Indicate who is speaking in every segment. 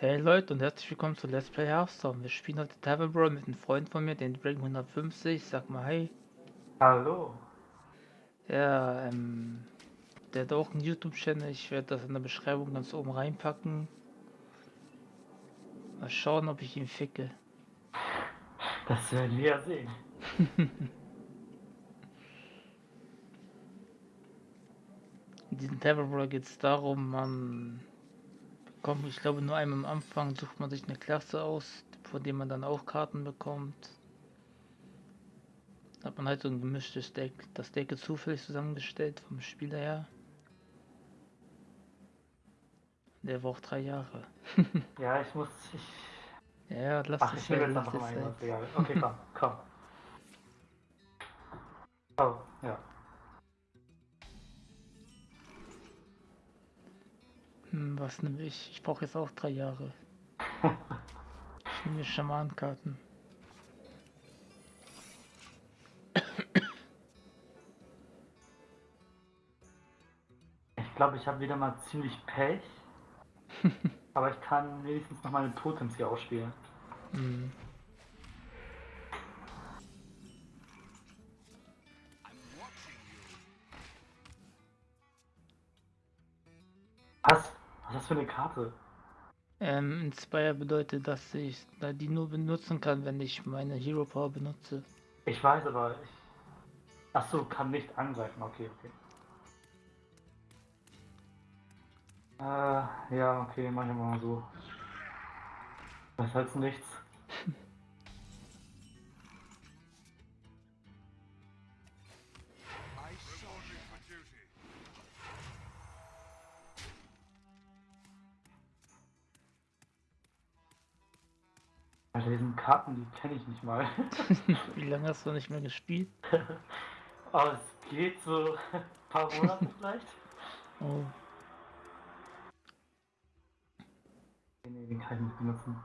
Speaker 1: Hey Leute und herzlich willkommen zu Let's Play Hearthstone. Wir spielen heute Devil Brawl mit einem Freund von mir, den Dragon 150. Sag mal hey.
Speaker 2: Hallo.
Speaker 1: Ja, ähm, der hat auch einen YouTube-Channel. Ich werde das in der Beschreibung ganz oben reinpacken. Mal schauen, ob ich ihn ficke.
Speaker 2: Das werden wir ja sehen.
Speaker 1: In diesem Devil Brawl geht es darum, man bekommt, ich glaube, nur einmal am Anfang sucht man sich eine Klasse aus, von der man dann auch Karten bekommt. Da hat man halt so ein gemischtes Deck. Das Deck ist zufällig zusammengestellt vom Spieler her. Der war auch drei Jahre.
Speaker 2: ja, ich muss. Ich...
Speaker 1: Ja, lass
Speaker 2: Ach, ich will jetzt noch mal. Okay, komm, komm. Oh, ja.
Speaker 1: Hm, was nehme ich? Ich brauche jetzt auch drei Jahre. ich nehme Schamankarten.
Speaker 2: Ich glaube, ich habe wieder mal ziemlich Pech. aber ich kann wenigstens noch meine Totems hier ausspielen. Mhm. Für eine Karte?
Speaker 1: Ähm, Inspire bedeutet, dass ich die nur benutzen kann, wenn ich meine Hero Power benutze.
Speaker 2: Ich weiß, aber ich. Achso, kann nicht angreifen, okay, okay. Äh, ja, okay, mach ich mal so. Das heißt nichts. Alter, diesen Karten, die kenne ich nicht mal.
Speaker 1: Wie lange hast du nicht mehr gespielt?
Speaker 2: Aber es geht so ein paar Monate vielleicht.
Speaker 1: Oh.
Speaker 2: Nee, den kann ich nicht benutzen.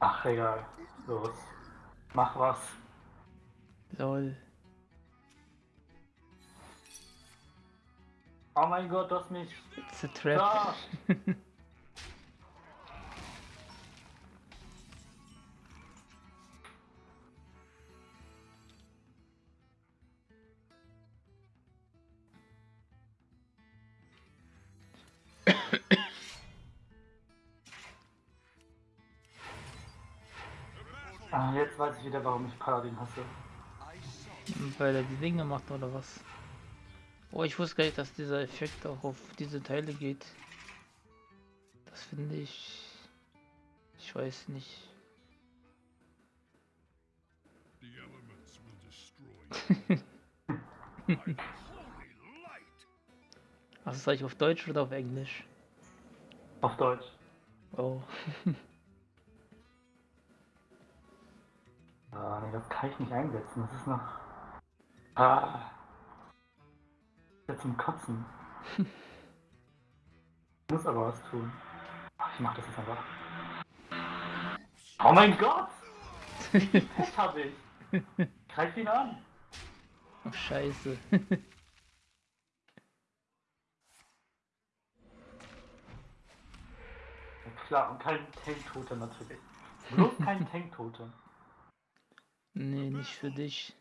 Speaker 2: Ach, egal. Los. Mach was.
Speaker 1: Lol.
Speaker 2: Oh mein Gott, du hast mich.
Speaker 1: It's a trap. Ah.
Speaker 2: ah, jetzt weiß ich wieder, warum ich Paladin hasse.
Speaker 1: Weil er die Dinge macht oder was? Oh, ich wusste gar nicht, dass dieser Effekt auch auf diese Teile geht. Das finde ich... Ich weiß nicht. Was soll ich auf Deutsch oder auf Englisch?
Speaker 2: Auf Deutsch.
Speaker 1: Oh.
Speaker 2: ah, nee, das kann ich nicht einsetzen. Das ist noch. Ah ja zum Kotzen. ich muss aber was tun. Ach, ich mach das jetzt einfach. Oh mein Gott! Das hab ich. Greif ihn an!
Speaker 1: Ach, scheiße.
Speaker 2: klar, und kein Tanktote natürlich. Bloß kein Tanktote.
Speaker 1: Nee, nicht für dich.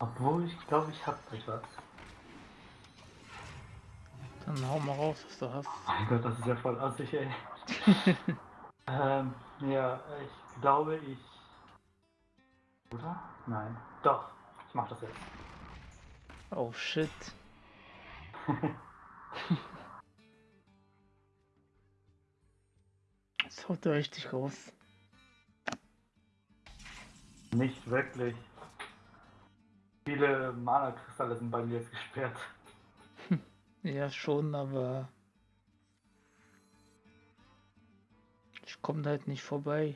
Speaker 2: Obwohl, ich glaube, ich habe etwas.
Speaker 1: Dann hau mal raus, was du hast.
Speaker 2: Mein Gott, das ist ja voll assig, ey. ähm, ja, ich glaube, ich... Oder? Nein. Doch, ich mach das jetzt.
Speaker 1: Oh, shit. das haut richtig raus.
Speaker 2: Nicht wirklich. Viele Mana-Kristalle sind bei mir jetzt gesperrt.
Speaker 1: Ja, schon, aber ich komme halt nicht vorbei.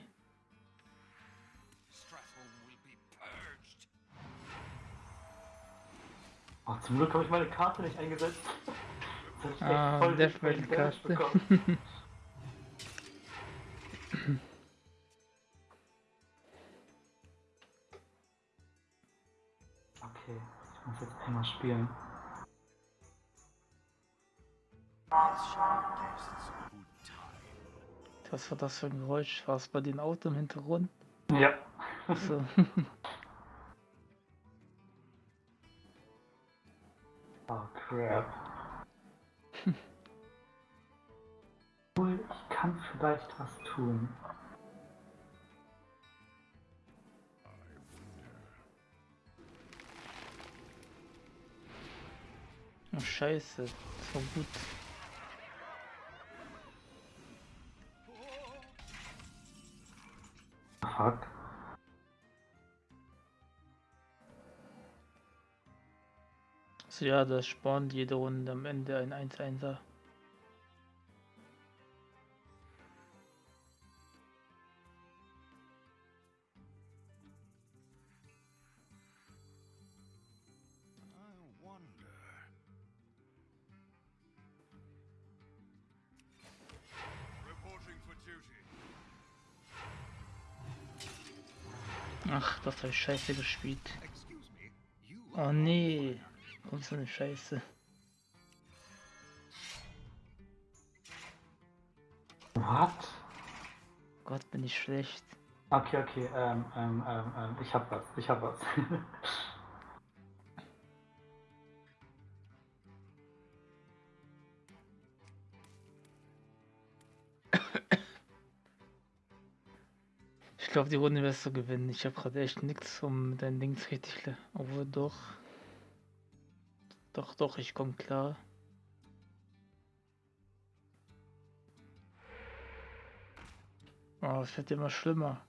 Speaker 2: Oh, zum Glück habe ich meine Karte nicht eingesetzt.
Speaker 1: Ah,
Speaker 2: voll einmal spielen.
Speaker 1: Was war das für ein Geräusch? War es bei den Auto im Hintergrund?
Speaker 2: Ja.
Speaker 1: So.
Speaker 2: Oh crap. Ich kann vielleicht was tun.
Speaker 1: Oh, scheiße. War gut.
Speaker 2: Fuck.
Speaker 1: So, ja, das spawnt jede Runde am Ende ein 1-1er. Scheiße gespielt. Oh nee. Kommt so eine Scheiße.
Speaker 2: What?
Speaker 1: Gott, bin ich schlecht.
Speaker 2: Okay, okay, ähm, ähm, ähm, ähm, ich hab was, ich hab was.
Speaker 1: glaube, die Runde wirst du gewinnen. Ich habe gerade echt nichts, um dein Dings richtig. le- Obwohl doch. Doch, doch, ich komme klar. Oh, es wird immer schlimmer.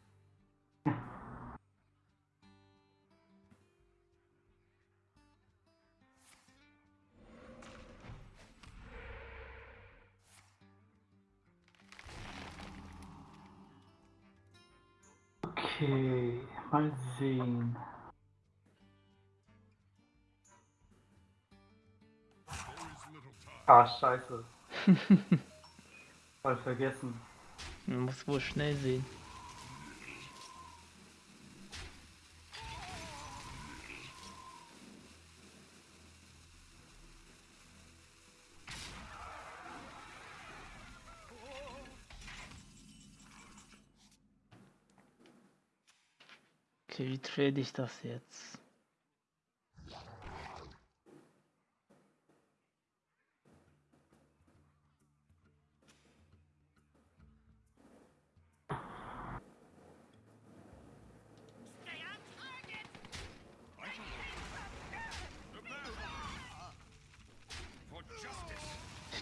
Speaker 2: Scheiße. Voll vergessen.
Speaker 1: Man muss wohl schnell sehen. Okay, wie trade ich das jetzt?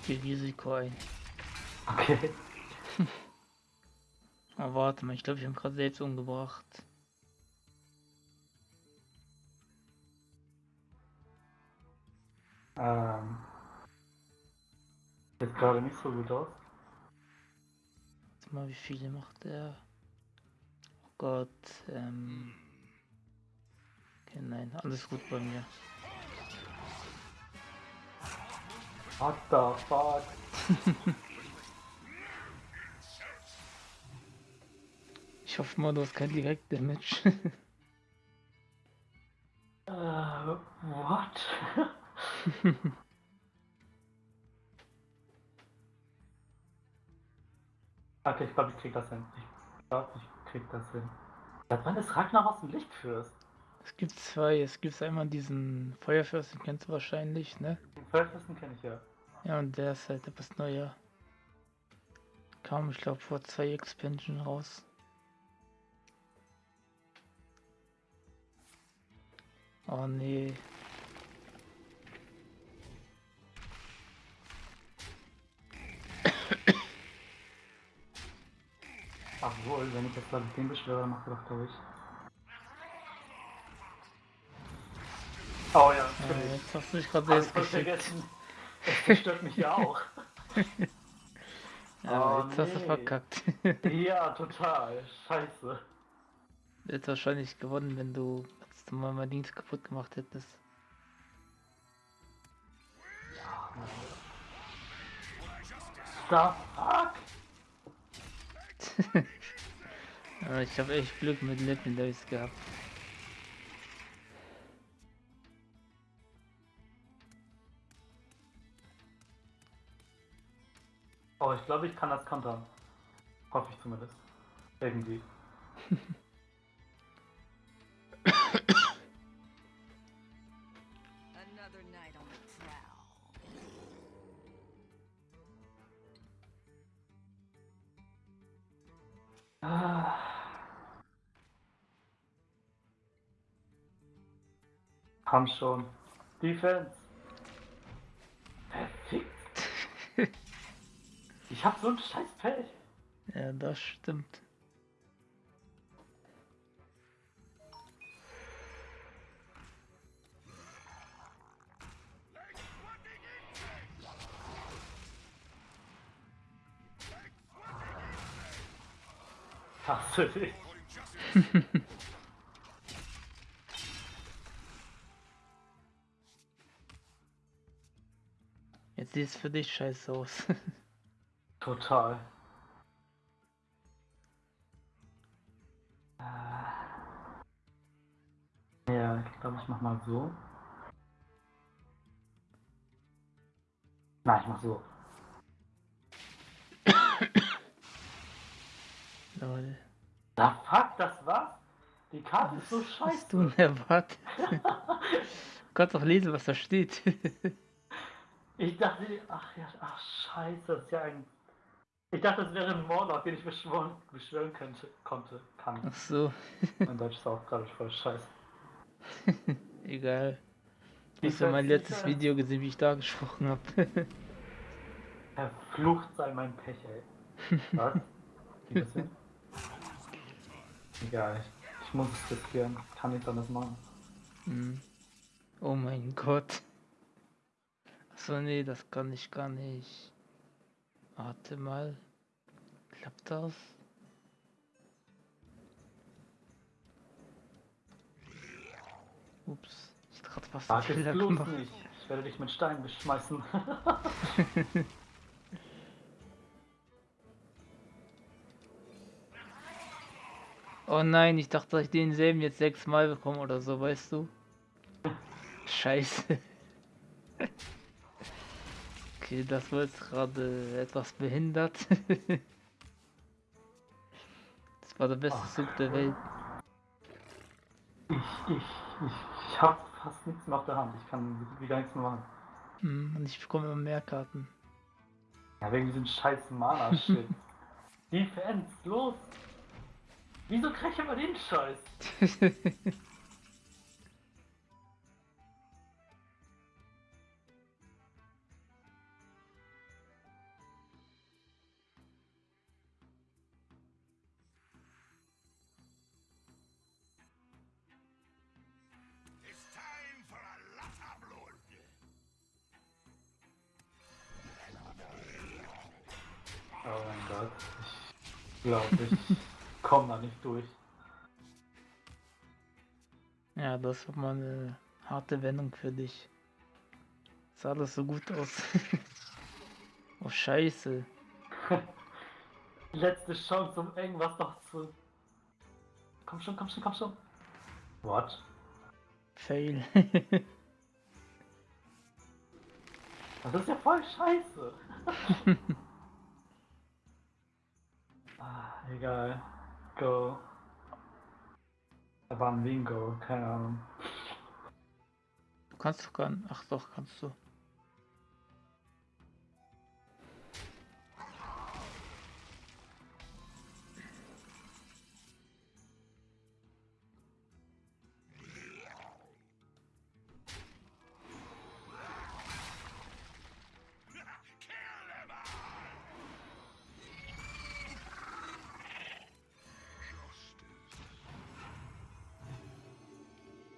Speaker 1: Gehe Risiko ein.
Speaker 2: Okay.
Speaker 1: Aber warte mal, ich glaube, ich habe gerade selbst umgebracht.
Speaker 2: Ähm. Sieht gerade nicht so gut aus.
Speaker 1: Warte mal, wie viele macht er? Oh Gott, ähm. Okay, nein, alles gut bei mir.
Speaker 2: What the fuck?
Speaker 1: Ich hoffe mal, du hast kein Direkt-Damage.
Speaker 2: Äh, what? okay, ich glaube, ich krieg das hin. Ich glaube, ich krieg das hin. Seit wann ist Ragnar aus dem Lichtfürst?
Speaker 1: es gibt zwei. Es gibt einmal diesen Feuerfürst, den kennst du wahrscheinlich, ne?
Speaker 2: Den Feuerfürsten kenne ich ja.
Speaker 1: Ja, und der ist halt etwas neuer. Kam, ich glaube, vor zwei Expansion raus. Oh nee.
Speaker 2: Ach wohl, wenn ich jetzt glaube ich den beschwöre, macht er doch durch. Oh ja,
Speaker 1: Äh, jetzt hast du dich gerade
Speaker 2: ich
Speaker 1: selbst
Speaker 2: vergessen. Das stört mich ja auch.
Speaker 1: Ja,
Speaker 2: oh,
Speaker 1: jetzt nee. hast du verkackt.
Speaker 2: ja, total. Scheiße.
Speaker 1: Du hättest wahrscheinlich gewonnen, wenn du jetzt mal mein Dings kaputt gemacht hättest. Ja.
Speaker 2: The fuck?
Speaker 1: ich habe echt Glück mit Legendaries gehabt.
Speaker 2: Oh, ich glaube, ich kann das kontern. Hoffe ich zumindest. Irgendwie. Ah. Komm schon. Defense. Ich hab so ein scheiß Pech.
Speaker 1: Ja, das stimmt.
Speaker 2: Dich?
Speaker 1: Jetzt sieht es für dich scheiße aus.
Speaker 2: Total. Äh. Ja, ich glaube, ich mach mal so. Nein, ich mach so.
Speaker 1: Lol.
Speaker 2: Da fuck, das war's? Die Karte ist so
Speaker 1: Was
Speaker 2: scheiße.
Speaker 1: hast du denn erwartet? du kannst doch lesen, was da steht.
Speaker 2: Ich dachte, ach ja, ach scheiße, das ist ja ein. Ich dachte, das wäre ein Morlock, den ich beschwören, beschwören könnte, konnte, kann.
Speaker 1: Ach so,
Speaker 2: Mein Deutsch ist auch gerade voll scheiße.
Speaker 1: egal. Du hast ja mein letztes
Speaker 2: sicher-
Speaker 1: Video gesehen, wie ich da gesprochen habe.
Speaker 2: Verflucht sei mein Pech, ey. Was? Wie das denn? Egal, ich, ich muss es riskieren. Ich kann nichts anderes machen.
Speaker 1: Hm. Oh mein Gott. Achso, nee, das kann ich gar nicht. Warte mal. Klappt das? Ups, ich hab grad einen
Speaker 2: Sag es bloß
Speaker 1: gemacht.
Speaker 2: nicht. Ich werde dich mit Steinen beschmeißen.
Speaker 1: Oh nein, ich dachte, dass ich denselben jetzt sechsmal bekomme oder so, weißt du? Scheiße. Okay, das war jetzt gerade etwas behindert. War der beste
Speaker 2: Ach,
Speaker 1: Zug der Welt.
Speaker 2: Ich, ich, ich, ich hab fast nichts mehr auf der Hand. Ich kann wieder nichts mehr machen.
Speaker 1: Hm, Und ich bekomme immer mehr Karten.
Speaker 2: Ja, wegen diesem scheiß Mana-Shit. Defense, los! Wieso krieg ich immer den Scheiß? glaube, ich komm da nicht durch.
Speaker 1: ja, das war mal eine harte Wendung für dich. Sah alles so gut aus. oh Scheiße.
Speaker 2: Letzte Chance, um irgendwas noch zu. Komm schon, komm schon, komm schon. What?
Speaker 1: Fail.
Speaker 2: Das ist ja voll scheiße. egal. Go. Da war ein Bingo, keine Ahnung.
Speaker 1: Du kannst doch gar nicht. Ach doch, kannst du.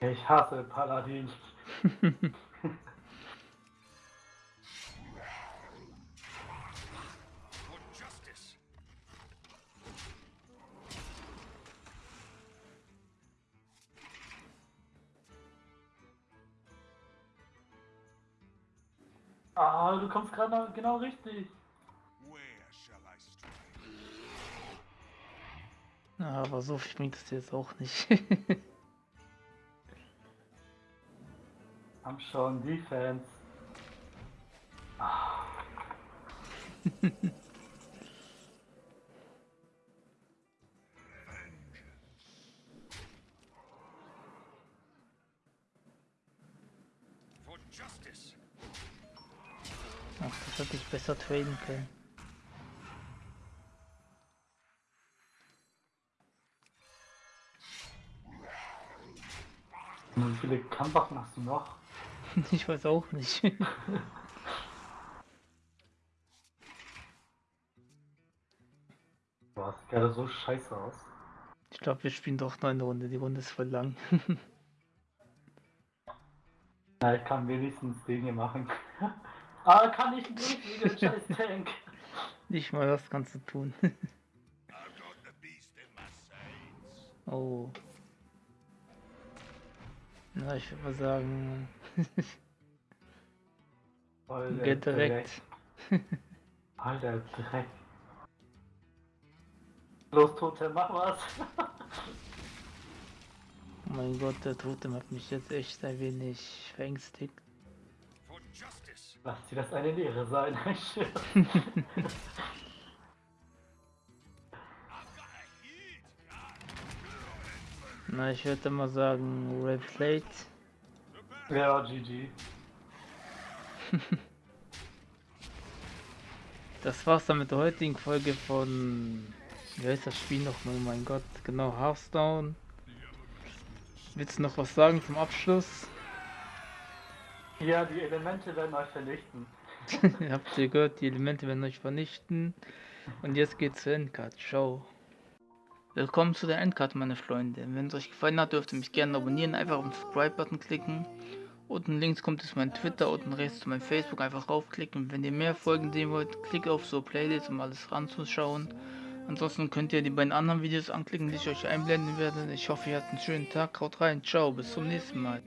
Speaker 2: Ich hasse Paladin. ah, du kommst gerade genau richtig.
Speaker 1: Aber so viel bringt es dir jetzt auch nicht.
Speaker 2: Haben schon Defense. Ah.
Speaker 3: For justice.
Speaker 1: Ach, das hätte ich besser traden können.
Speaker 2: Wie viele Kampfwaffen hast du noch?
Speaker 1: Ich weiß auch nicht.
Speaker 2: Boah, sieht gerade so scheiße aus.
Speaker 1: Ich glaube, wir spielen doch noch eine Runde. Die Runde ist voll lang.
Speaker 2: Na, ich kann wenigstens den hier machen. ah, kann ich nicht wegen dem scheiß Tank.
Speaker 1: nicht mal das kannst du tun. Oh. Na, ich würde mal sagen, Geht direkt.
Speaker 2: Alter Dreck. Los, Tote, mach was.
Speaker 1: Oh mein Gott, der Totem hat mich jetzt echt ein wenig verängstigt.
Speaker 2: Lass dir das eine Lehre sein.
Speaker 1: Na, ich würde mal sagen, Red Plate.
Speaker 2: Ja, GG.
Speaker 1: Das war's dann mit der heutigen Folge von. Wie heißt das Spiel noch? Oh mein Gott, genau, Hearthstone. Willst du noch was sagen zum Abschluss?
Speaker 2: Ja, die Elemente werden euch vernichten.
Speaker 1: Habt ihr gehört, die Elemente werden euch vernichten. Und jetzt geht's zur Endcard. Ciao. Willkommen zu der Endcard, meine Freunde. Wenn es euch gefallen hat, dürft ihr mich gerne abonnieren. Einfach auf den Subscribe-Button klicken. Unten links kommt es mein Twitter, unten rechts zu meinem Facebook. Einfach raufklicken. Wenn ihr mehr Folgen sehen wollt, klickt auf so Playlist, um alles ranzuschauen. Ansonsten könnt ihr die beiden anderen Videos anklicken, die ich euch einblenden werde. Ich hoffe, ihr habt einen schönen Tag. Haut rein. Ciao. Bis zum nächsten Mal.